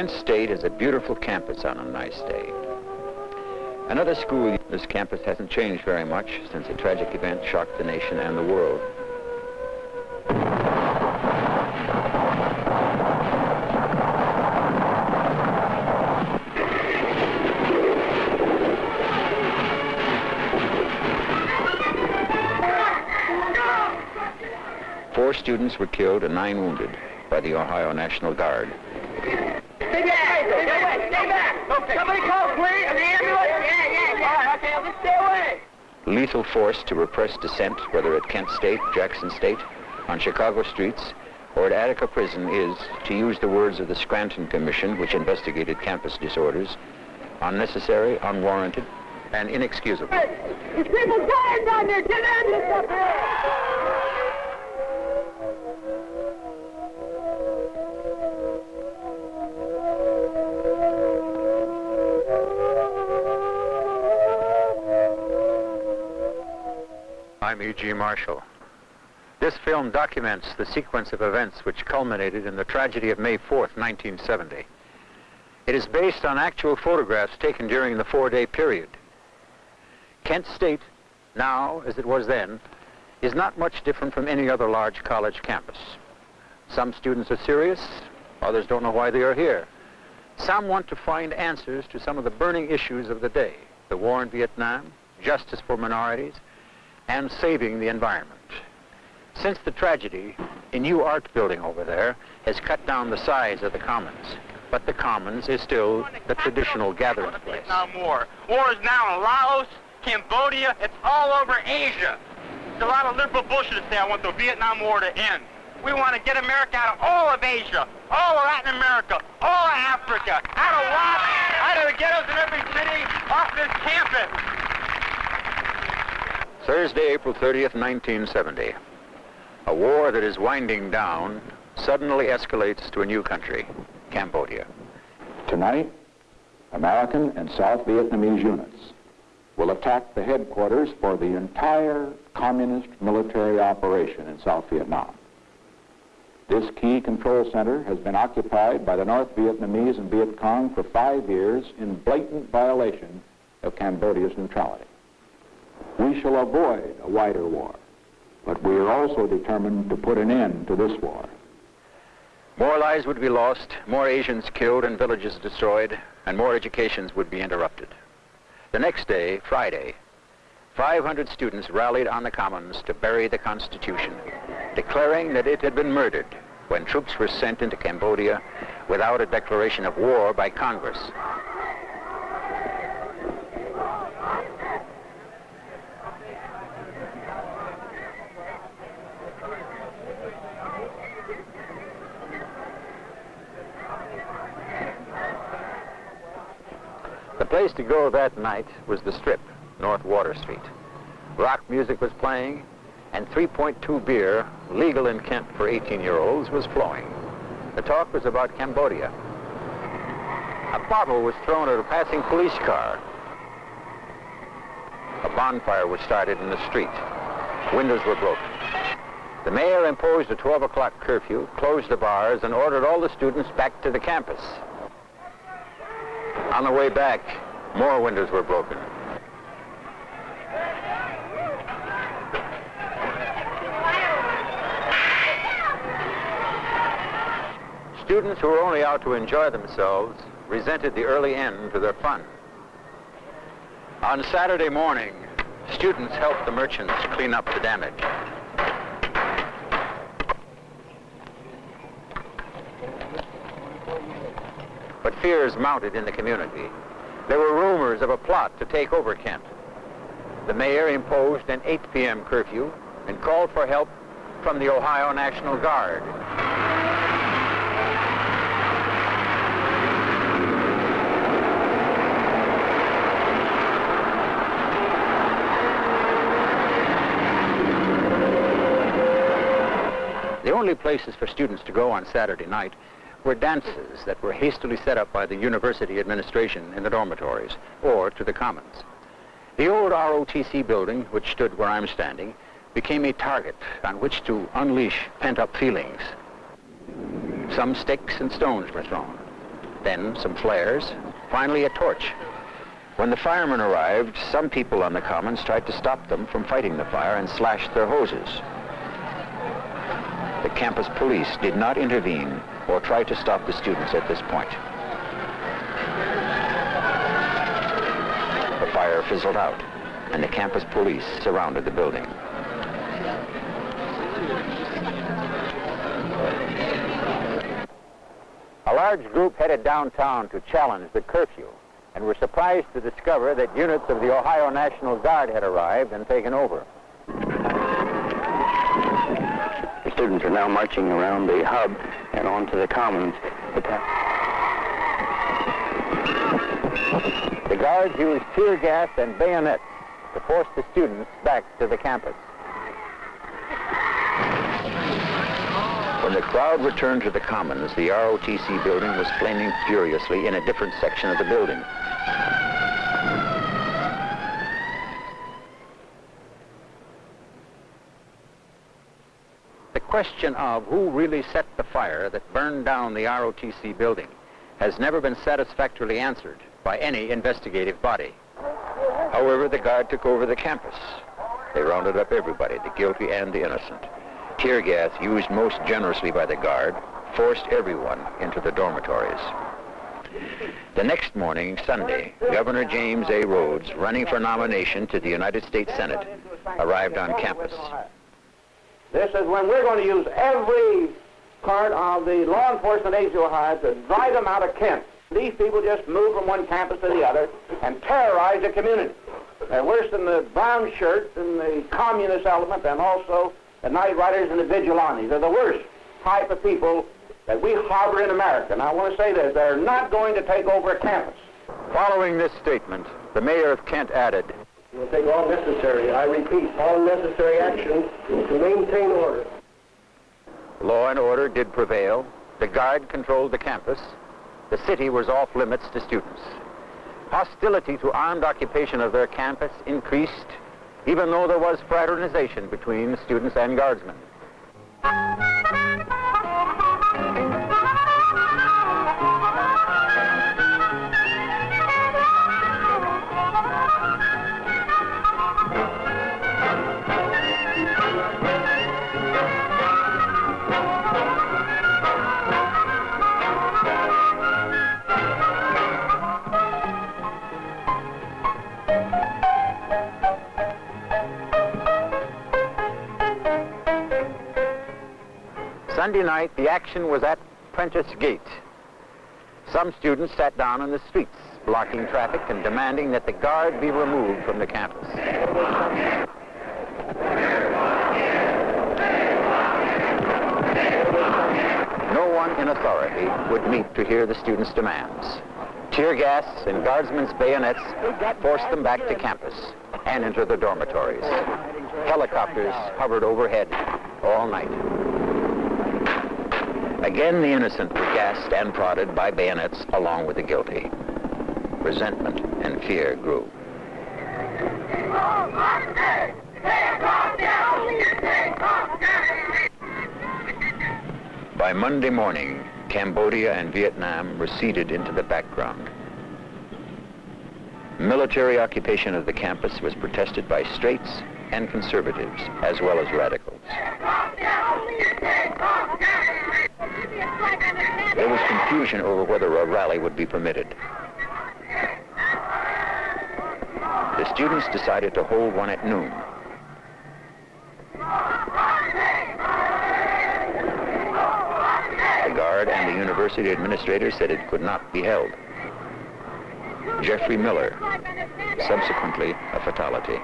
Kent State is a beautiful campus on a nice day. Another school, this campus hasn't changed very much since a tragic event shocked the nation and the world. Four students were killed and nine wounded by the Ohio National Guard. Stay back! Stay back! Stay back! Okay. Somebody call, please! The ambulance! Yeah, yeah, yeah. All right, okay, let's stay away. Lethal force to repress dissent, whether at Kent State, Jackson State, on Chicago streets, or at Attica Prison is, to use the words of the Scranton Commission, which investigated campus disorders, unnecessary, unwarranted, and inexcusable. Hey, there's people dying down there! Get ambulance up here! I'm E.G. Marshall. This film documents the sequence of events which culminated in the tragedy of May 4th, 1970. It is based on actual photographs taken during the four-day period. Kent State, now as it was then, is not much different from any other large college campus. Some students are serious, others don't know why they are here. Some want to find answers to some of the burning issues of the day, the war in Vietnam, justice for minorities, and saving the environment. Since the tragedy, a new art building over there has cut down the size of the commons, but the commons is still the traditional gathering place. Vietnam War. War is now in Laos, Cambodia, it's all over Asia. There's a lot of liberal bullshit to say I want the Vietnam War to end. We want to get America out of all of Asia, all of Latin America, all of Africa, out of Laos, out of the ghettos in every city, off this campus. Thursday, April 30th, 1970. A war that is winding down suddenly escalates to a new country, Cambodia. Tonight, American and South Vietnamese units will attack the headquarters for the entire communist military operation in South Vietnam. This key control center has been occupied by the North Vietnamese and Viet Cong for five years in blatant violation of Cambodia's neutrality. We shall avoid a wider war, but we are also determined to put an end to this war. More lives would be lost, more Asians killed and villages destroyed, and more educations would be interrupted. The next day, Friday, 500 students rallied on the Commons to bury the Constitution, declaring that it had been murdered when troops were sent into Cambodia without a declaration of war by Congress. Place to go that night was the Strip, North Water Street. Rock music was playing, and 3.2 beer, legal in Kent for 18-year-olds, was flowing. The talk was about Cambodia. A bottle was thrown at a passing police car. A bonfire was started in the street. Windows were broken. The mayor imposed a 12 o'clock curfew, closed the bars, and ordered all the students back to the campus. On the way back, more windows were broken. Students who were only out to enjoy themselves resented the early end to their fun. On Saturday morning, students helped the merchants clean up the damage. Fears mounted in the community. There were rumors of a plot to take over Kent. The mayor imposed an 8 p.m. curfew and called for help from the Ohio National Guard. The only places for students to go on Saturday night were dances that were hastily set up by the university administration in the dormitories or to the commons. The old ROTC building, which stood where I'm standing, became a target on which to unleash pent-up feelings. Some sticks and stones were thrown. then some flares, finally a torch. When the firemen arrived, some people on the commons tried to stop them from fighting the fire and slashed their hoses. The campus police did not intervene or try to stop the students at this point. The fire fizzled out, and the campus police surrounded the building. A large group headed downtown to challenge the curfew and were surprised to discover that units of the Ohio National Guard had arrived and taken over. The students are now marching around the hub and onto the commons. The guards used tear gas and bayonets to force the students back to the campus. When the crowd returned to the commons, the ROTC building was flaming furiously in a different section of the building. Question of who really set the fire that burned down the ROTC building has never been satisfactorily answered by any investigative body. However, the guard took over the campus. They rounded up everybody, the guilty and the innocent. Tear gas, used most generously by the guard, forced everyone into the dormitories. The next morning, Sunday, Governor James A. Rhodes, running for nomination to the United States Senate, arrived on campus. This is when we're going to use every part of the law enforcement agency of Ohio to drive them out of Kent. These people just move from one campus to the other and terrorize the community. They're worse than the brown shirts and the communist element and also the night riders and the vigilantes. They're the worst type of people that we harbor in America. And I want to say this, they're not going to take over a campus. Following this statement, the mayor of Kent added, We'll take all necessary, I repeat, all necessary action to maintain order. Law and order did prevail. The guard controlled the campus. The city was off limits to students. Hostility to armed occupation of their campus increased, even though there was fraternization between students and guardsmen. Sunday night, the action was at Prentice Gate. Some students sat down in the streets, blocking traffic and demanding that the guard be removed from the campus. No one in authority would meet to hear the students' demands. Tear gas and guardsmen's bayonets forced them back to campus and into the dormitories. Helicopters hovered overhead all night. Again, the innocent were gassed and prodded by bayonets along with the guilty. Resentment and fear grew. By Monday morning, Cambodia and Vietnam receded into the background. Military occupation of the campus was protested by straights and conservatives, as well as radicals. There was confusion over whether a rally would be permitted. The students decided to hold one at noon. The guard and the university administrator said it could not be held. Jeffrey Miller, subsequently a fatality.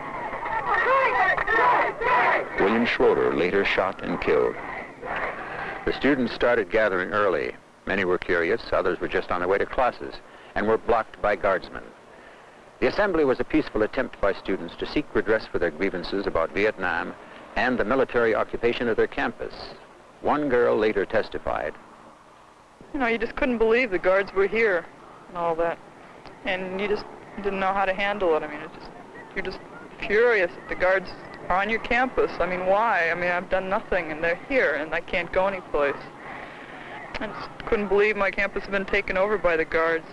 William Schroeder later shot and killed. The students started gathering early. Many were curious, others were just on their way to classes, and were blocked by guardsmen. The assembly was a peaceful attempt by students to seek redress for their grievances about Vietnam and the military occupation of their campus. One girl later testified. You know, you just couldn't believe the guards were here and all that. And you just didn't know how to handle it. I mean, it's just, you're just furious that the guards are on your campus. I mean, why? I mean, I've done nothing and they're here and I can't go anyplace. I just couldn't believe my campus had been taken over by the guards.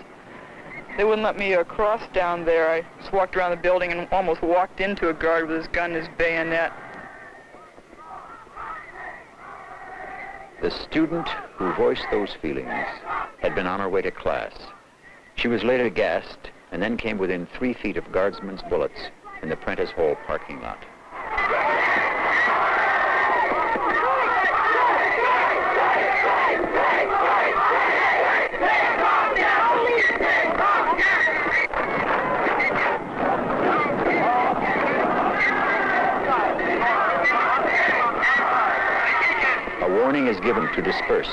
They wouldn't let me uh, cross down there. I just walked around the building and almost walked into a guard with his gun and his bayonet. The student who voiced those feelings had been on her way to class. She was later gassed and then came within three feet of guardsmen's bullets in the Prentice Hall parking lot. A warning is given to disperse.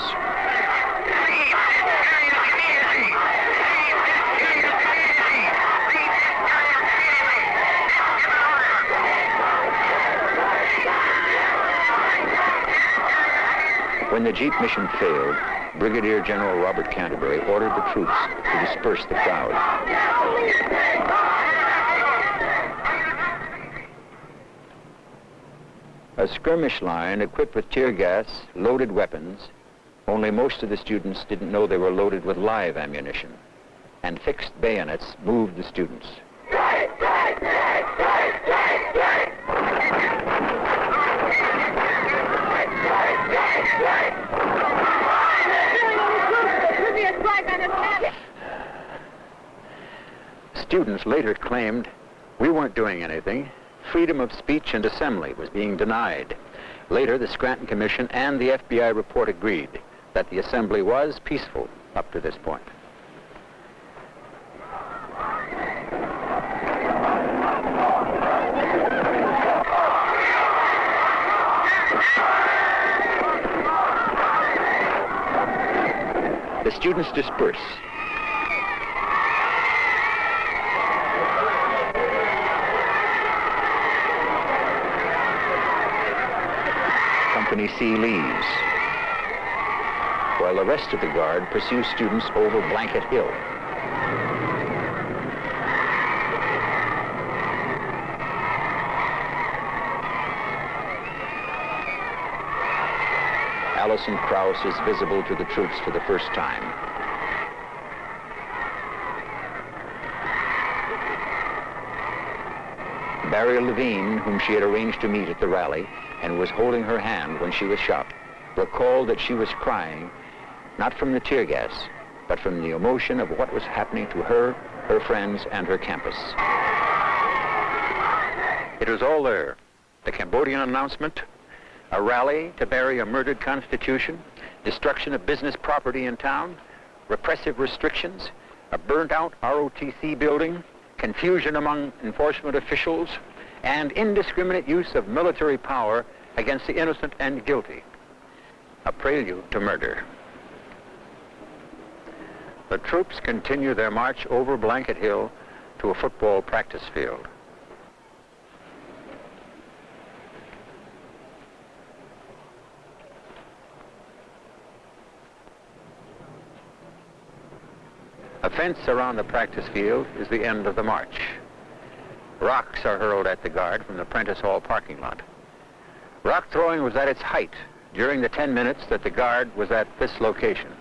When the Jeep mission failed, Brigadier General Robert Canterbury ordered the troops to disperse the crowd. Skirmish line equipped with tear gas, loaded weapons, only most of the students didn't know they were loaded with live ammunition, and fixed bayonets moved the students. Students later claimed we weren't doing anything. Freedom of speech and assembly was being denied. Later, the Scranton Commission and the FBI report agreed that the assembly was peaceful up to this point. The students disperse. Company C leaves, while the rest of the guard pursues students over Blanket Hill. Allison Krause is visible to the troops for the first time. Barry Levine, whom she had arranged to meet at the rally and was holding her hand when she was shot, recalled that she was crying, not from the tear gas, but from the emotion of what was happening to her, her friends, and her campus. It was all there. The Cambodian announcement, a rally to bury a murdered constitution, destruction of business property in town, repressive restrictions, a burnt-out ROTC building, confusion among enforcement officials, and indiscriminate use of military power against the innocent and guilty. A prelude to murder. The troops continue their march over Blanket Hill to a football practice field. A fence around the practice field is the end of the march. Rocks are hurled at the guard from the Prentice Hall parking lot. Rock throwing was at its height during the 10 minutes that the guard was at this location.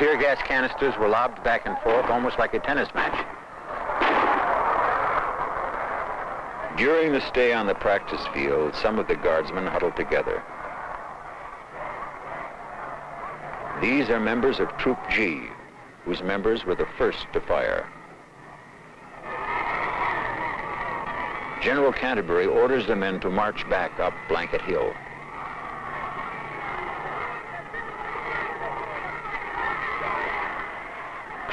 Tear gas canisters were lobbed back and forth almost like a tennis match. During the stay on the practice field, some of the guardsmen huddled together. These are members of Troop G, whose members were the first to fire. General Canterbury orders the men to march back up Blanket Hill.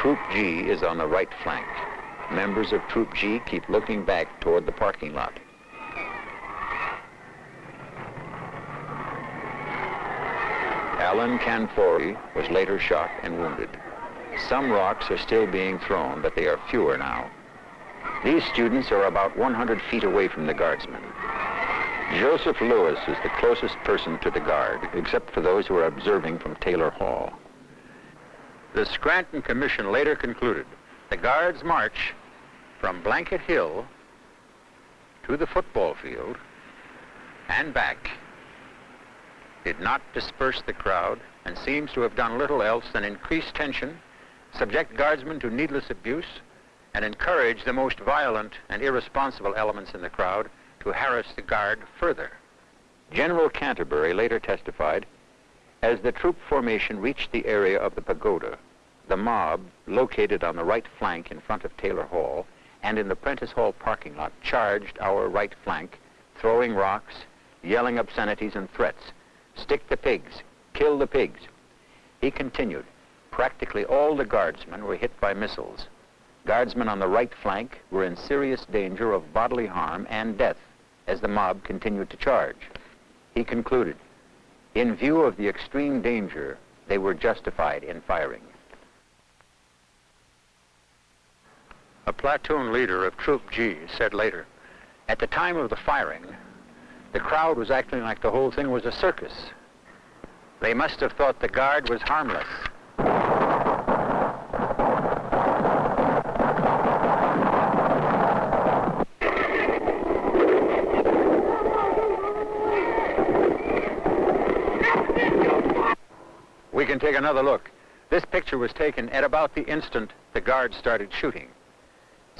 Troop G is on the right flank. Members of Troop G keep looking back toward the parking lot. Alan Canfora was later shot and wounded. Some rocks are still being thrown, but they are fewer now. These students are about 100 feet away from the guardsmen. Joseph Lewis is the closest person to the guard, except for those who are observing from Taylor Hall. The Scranton Commission later concluded the guards march from Blanket Hill to the football field and back did not disperse the crowd and seems to have done little else than increase tension, subject guardsmen to needless abuse, and encourage the most violent and irresponsible elements in the crowd to harass the guard further. General Canterbury later testified, as the troop formation reached the area of the pagoda, the mob, located on the right flank in front of Taylor Hall and in the Prentice Hall parking lot, charged our right flank, throwing rocks, yelling obscenities and threats. Stick the pigs, kill the pigs. He continued, practically all the guardsmen were hit by missiles. Guardsmen on the right flank were in serious danger of bodily harm and death as the mob continued to charge. He concluded, in view of the extreme danger, they were justified in firing. A platoon leader of Troop G said later, at the time of the firing, the crowd was acting like the whole thing was a circus. They must have thought the guard was harmless. We can take another look. This picture was taken at about the instant the guard started shooting.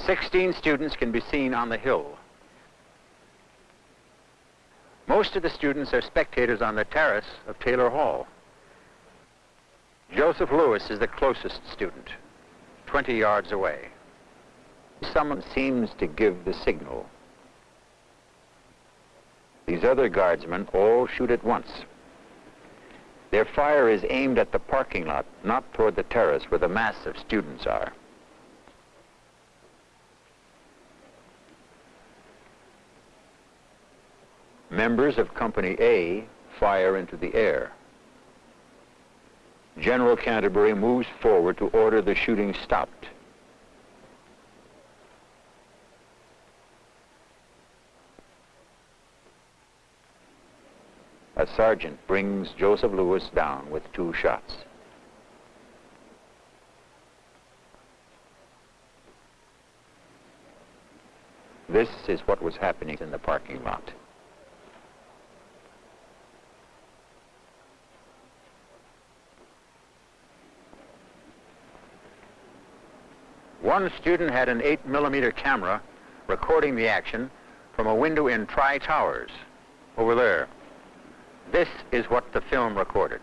16 students can be seen on the hill. Most of the students are spectators on the terrace of Taylor Hall. Joseph Lewis is the closest student, 20 yards away. Someone seems to give the signal. These other guardsmen all shoot at once. Their fire is aimed at the parking lot, not toward the terrace where the mass of students are. Members of Company A fire into the air. General Canterbury moves forward to order the shooting stopped. A sergeant brings Joseph Lewis down with two shots. This is what was happening in the parking lot. One student had an 8 millimeter camera recording the action from a window in Tri Towers over there. This is what the film recorded.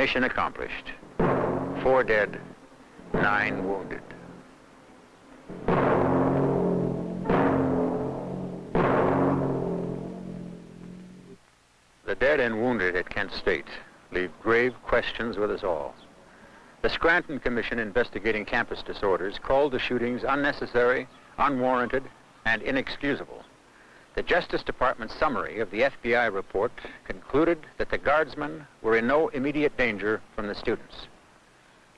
Mission accomplished. Four dead, nine wounded. The dead and wounded at Kent State leave grave questions with us all. The Scranton Commission investigating campus disorders called the shootings unnecessary, unwarranted, and inexcusable. The Justice Department summary of the FBI report concluded that the guardsmen were in no immediate danger from the students.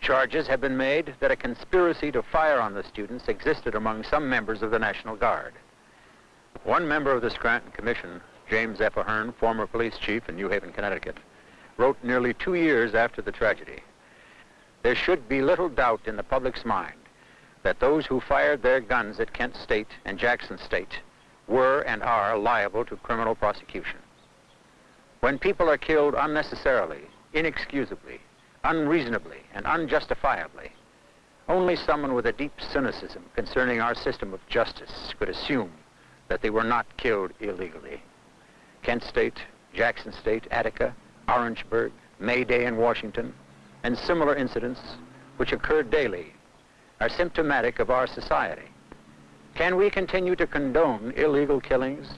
Charges have been made that a conspiracy to fire on the students existed among some members of the National Guard. One member of the Scranton Commission, James F. Ahern, former police chief in New Haven, Connecticut, wrote nearly two years after the tragedy. There should be little doubt in the public's mind that those who fired their guns at Kent State and Jackson State were and are liable to criminal prosecution. When people are killed unnecessarily, inexcusably, unreasonably, and unjustifiably, only someone with a deep cynicism concerning our system of justice could assume that they were not killed illegally. Kent State, Jackson State, Attica, Orangeburg, May Day in Washington, and similar incidents which occur daily are symptomatic of our society. Can we continue to condone illegal killings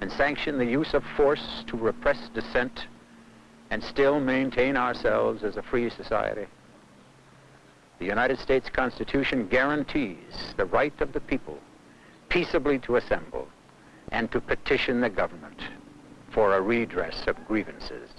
and sanction the use of force to repress dissent and still maintain ourselves as a free society? The United States Constitution guarantees the right of the people peaceably to assemble and to petition the government for a redress of grievances.